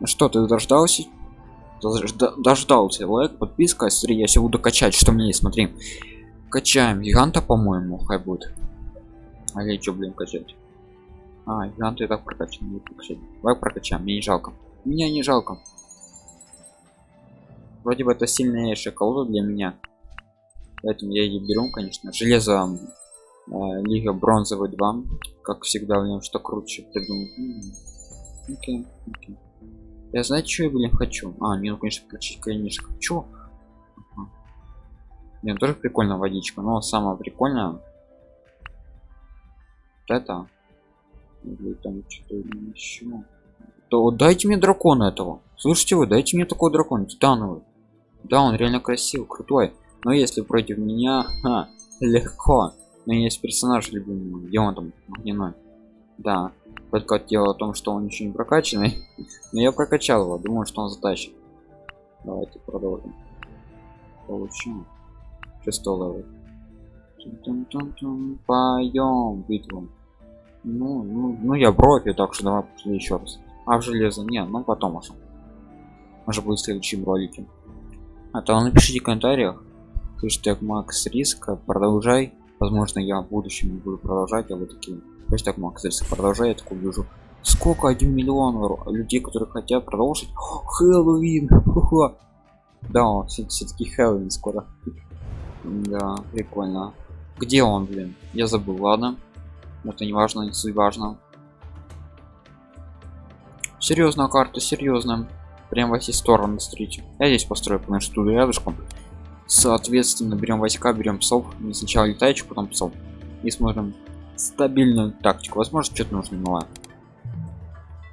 Ну что ты дождался? Дожда- дождался лайк подписка смотри я сейчас буду качать что мне есть. Смотри. Качаем. Гиганта по-моему хай будет. А я что блин качать? А гиганта и так прокачан давай прокачаем мне не жалко. Меня не жалко. Вроде бы это сильнейшая колода для меня. Поэтому я ее беру конечно. Железо э, лига бронзовый 2 как всегда в нем что круче придумал окей, окей. Я знаю что я блин хочу. А не ну конечно включить конечно чё ага. ну, тоже прикольно водичка но самое прикольное вот это или там что-то еще то дайте мне дракона этого. Слушайте вы дайте мне такой дракон титановый. Да он реально красивый крутой. Но если против меня ха, легко. Но есть персонаж любимый где он там огненной. Да только дело в том что он еще не прокачанный но я прокачал его думаю что он затащит. Давайте продолжим. Получим шестой поем битву. Ну, ну, ну я профи так что давай еще раз. А в железо не ну потом уже. Может быть в следующем ролике а то напишите в комментариях хэштег макс риска продолжай. Возможно я в будущем буду продолжать а вы такие хэштег макс риска продолжай я такой вижу сколько один миллион людей которые хотят продолжить? Хэллоуин! Да все-таки хэллоуин скоро. Да прикольно. Где он блин? Я забыл ладно. Это не важно не суть важно. Серьезная карта серьезная. Прям во все стороны смотрите. Я здесь построю потому что тут рядышком. Соответственно берем войска берем псов. Сначала летающих потом псов. И смотрим стабильную тактику. Возможно что-то нужно новое.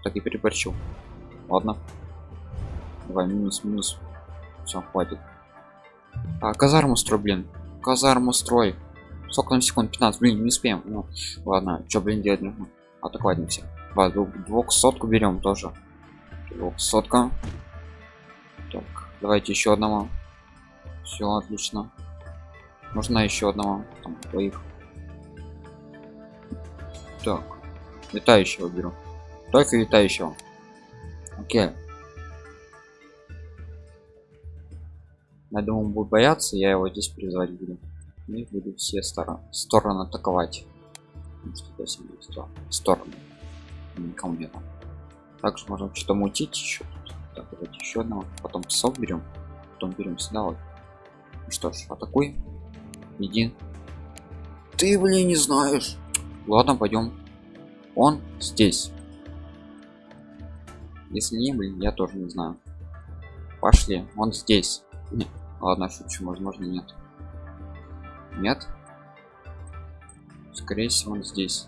Так и переборчил ладно. Давай минус минус. Все хватит. А казарму строй блин. Казарму строй сколько на секунд? 15 блин не успеем. Ну ладно. Что блин делать нужно? Двух сотку берем тоже. Сотка так давайте еще одного. Все отлично. Нужна еще одного. Там, двоих так. Летающего беру. Только летающего. Окей. Я думаю будет бояться я его здесь призвать буду. И буду все стороны стороны атаковать. Что стороны. Никому не там также можем что-то мутить еще. Так давайте еще одного. Потом псов берем. Потом берем сюда вот. Ну что ж атакуй. Иди. Ты блин не знаешь ладно пойдем. Он здесь. Если не блин я тоже не знаю. Пошли он здесь. Нет. ладно шучу возможно нет. Нет? Скорее всего он здесь.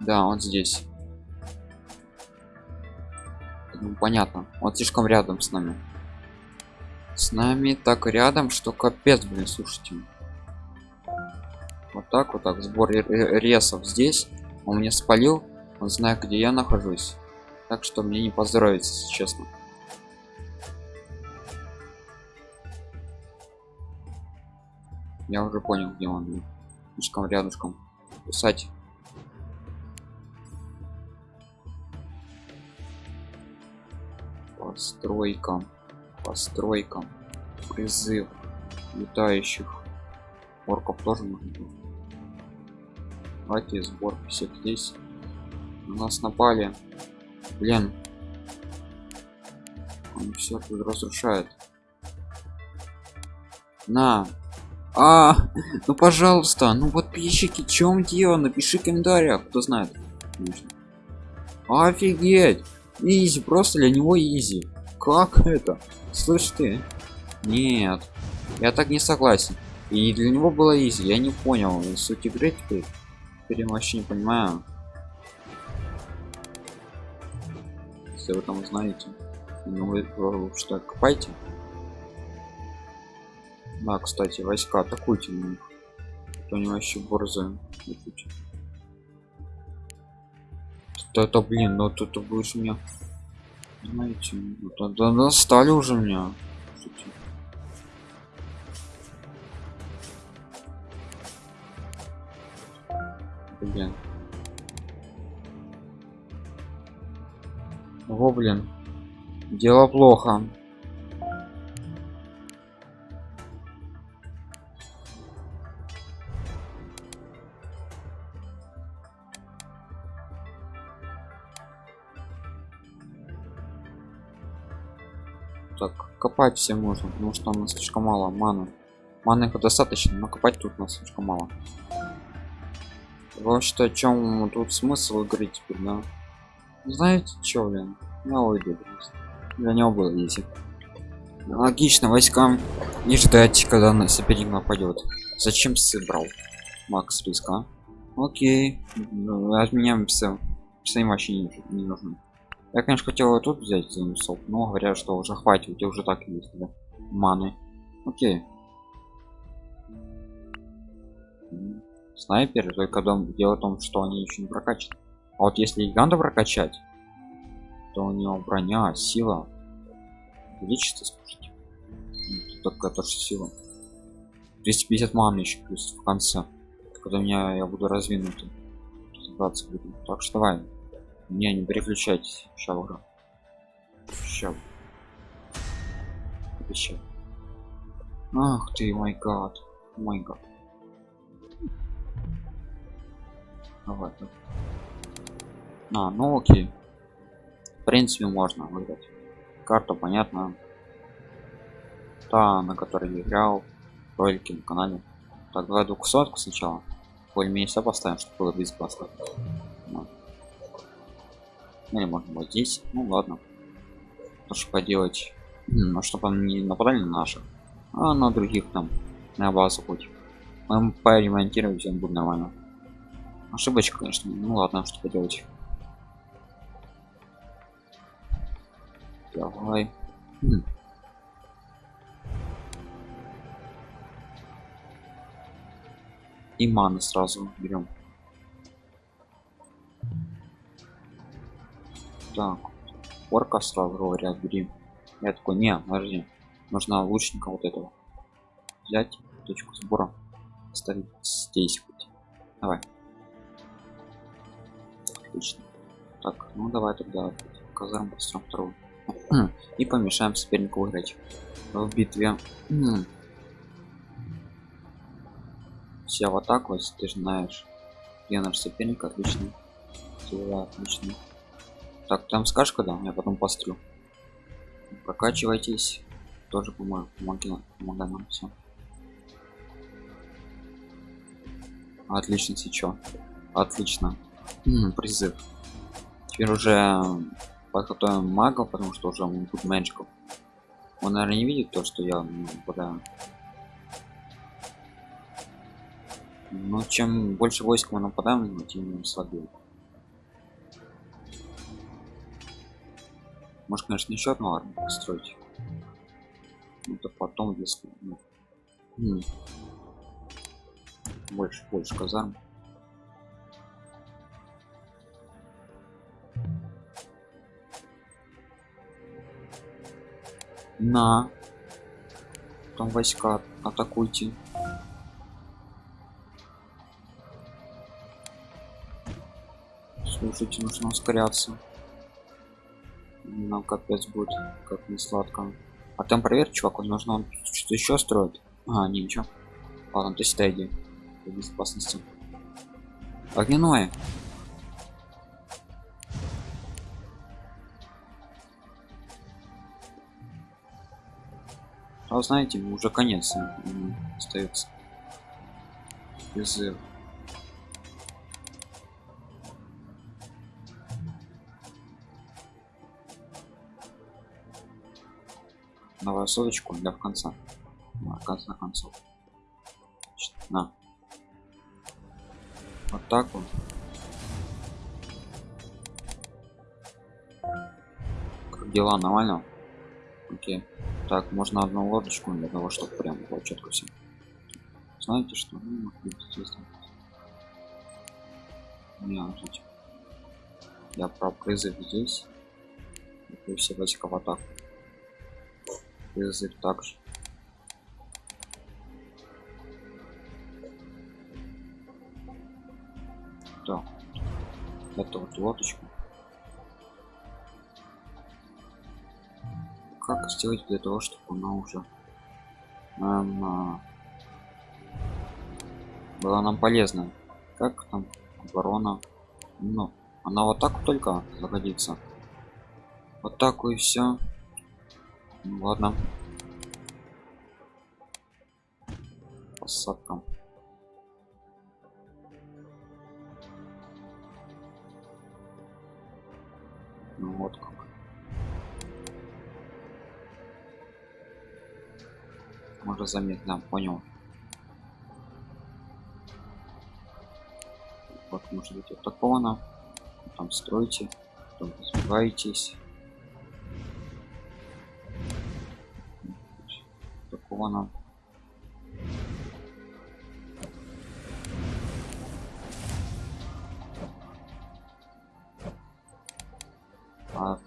Да он здесь. Ну, понятно. Он слишком рядом с нами. С нами так рядом что капец блин слушайте вот так вот так сбор ресов здесь. Он мне спалил он знает где я нахожусь. Так что мне не поздоровится честно. Я уже понял где он. Слишком рядышком. Кусать постройкам постройкам призыв летающих орков тоже можно давайте сбор всех здесь. На нас напали. Блин. Он все тут разрушает. На. А ну пожалуйста ну подписчики чем дело? Напиши в комментариях кто знает. Офигеть! Изи просто для него изи. Как это? Слышь ты. Нет. Я так не согласен. И для него было изи я не понял. Суть игры теперь теперь вообще не понимаю. Если вы там знаете ну вы что копайте. Да кстати войска атакуйте на них то они вообще борзые. Это блин ну тут будешь меня знаете ну, да, уже меня блин О, блин. Дело плохо. Так, копать все можно, потому что у нас слишком мало маны. Маны их достаточно, но копать тут у нас слишком мало. Вообще-то о чем тут смысл игры теперь, да? Знаете что, блин? Я уйду. Для него было ездить. Логично, войскам не ждать, когда на соперник нападет. Зачем сыбрал? Макс риска. Окей. Ну, Отменяем все. Все им вообще не, не нужно. Я, конечно, хотел тут взять занусов, но говорят, что уже хватит, у тебя уже так есть, да? Маны. Окей. М, Снайпер, только дом, дело в том, что они еще не прокачаны. А вот если гиганта прокачать, то у него броня, сила увеличится. М, тут Такая тоже сила. 250 маны еще плюс в конце. Когда меня я буду раздвинутым. 20 буду. Так что давай. Не, не переключайтесь. Ща ура. Ща. Ща. Ах ты, мой гад. Мой гад. Так. А, ну окей. В принципе, можно выиграть. Карта понятна. Та, на которой я играл. Ролики на канале. Так, давай двухсотку сначала. Более-менее поставим, чтобы было безопасно. Вот. Ну, или можно вот здесь. Ну ладно. То, что поделать. М, Ну, чтобы они не нападали на наших, а на других там. На базу хоть. Мы поремонтировать все будет нормально. Ошибочка, конечно. Ну ладно, что поделать. Давай. М. И маны сразу берем. Так, орка сразу говорят, бери. Я такой, не, подожди. Нужно лучника вот этого. Взять точку сбора. Ставить здесь. Давай. Отлично. Так, ну давай тогда казарм построим вторую. И помешаем сопернику выиграть в битве. Все в атаку, если ты знаешь, где наш соперник, отлично. Дела, отлично. Так, там скажешь, когда? Я потом пострю. Прокачивайтесь. Тоже помогу. Помоги, помогай нам все. Отлично, сейчас. Отлично. Призыв. Теперь уже подготовим мага, потому что уже он тут меньшиков. Он, наверное, не видит то, что я ну, нападаю. Но чем больше войск мы нападаем, тем слабее. Может, конечно, еще одну армию построить. Ну, Это потом, если ну, больше, больше казарм. На. Там войска атакуйте. Слушайте, нужно ускоряться. Нам капец будет, как не сладко. А там проверь, чувак, он нужно что-то еще строит. А, ничего. Ладно, то есть иди. Безопасности. Огненное. А знаете, уже конец остается. Призыв. Давай соточку для в конца. На конца концов. На. Вот так вот. Как дела нормально? Окей. Так, можно одну лодочку для того, чтобы прям было четко все. Знаете что? Ну. Не, вот эти. Я про призыв здесь. И все войска в атаку. Призыв также. Так. Это вот лодочку. Как сделать для того чтобы она уже эм, была нам полезна. Как там оборона? Ну она вот так только загодится вот так и все ну, ладно. Посадка можно заметно понял. Вот может быть на там строите потом развиваетесь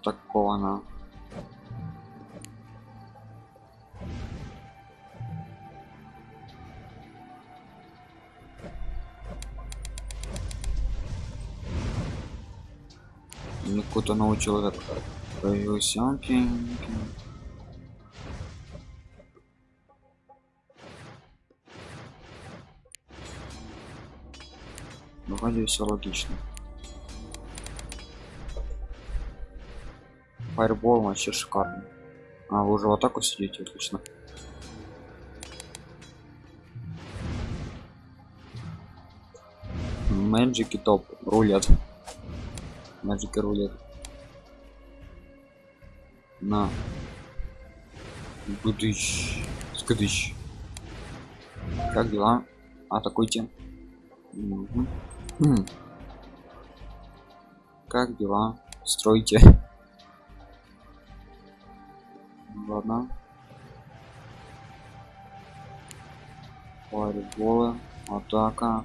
такого нам такого на мне какой-то новый человек. Появился окей, окей. Ну, вроде все логично. Фаербол вообще шикарно а вы уже в атаку сидите отлично. Мэджики топ. Рулет Magic рулет. На. Гудыщ. Скадыщ. Как дела? Атакуйте. Угу. Хм. Как дела? Стройте. Ладно. Фаерболы. Атака.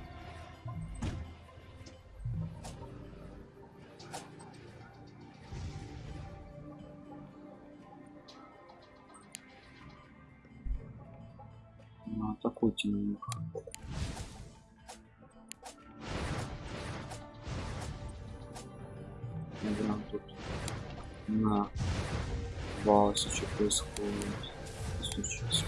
Наверное, тут на базе что происходит случилось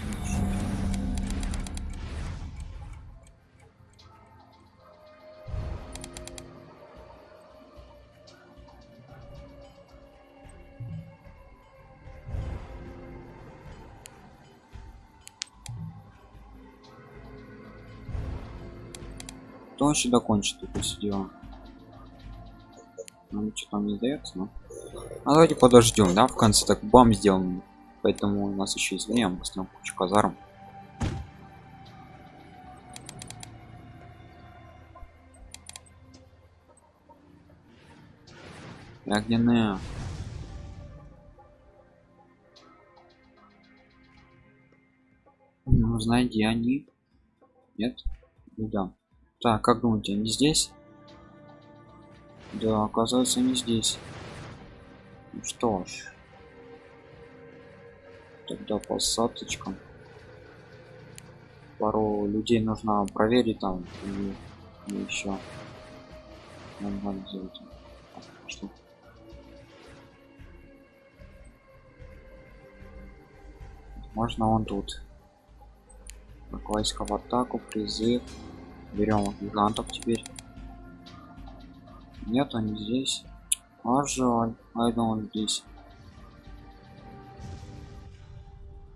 Кто вообще докончит это все? Ну, что там не дается, ну? А давайте подождем, да, в конце так бам сделаем. Поэтому у нас еще есть время, мы кучу казарм. Огненные. Ну, знаете, они? Нет? Ну да. Так, как думаете, они здесь? Да, оказывается, не здесь. Ну что ж. Тогда посадочкам. Пару людей нужно проверить там и, и еще. Нормально сделать. Что? Можно он тут. Войска в атаку, призыв. Берем гигантов теперь. Нет, они здесь. А жаль. А это он здесь.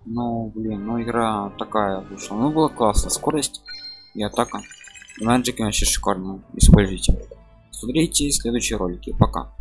Ну, блин, ну игра такая вышла. Ну, было классно. Скорость и атака. Magic вообще шикарно. Используйте. Смотрите следующие ролики. Пока.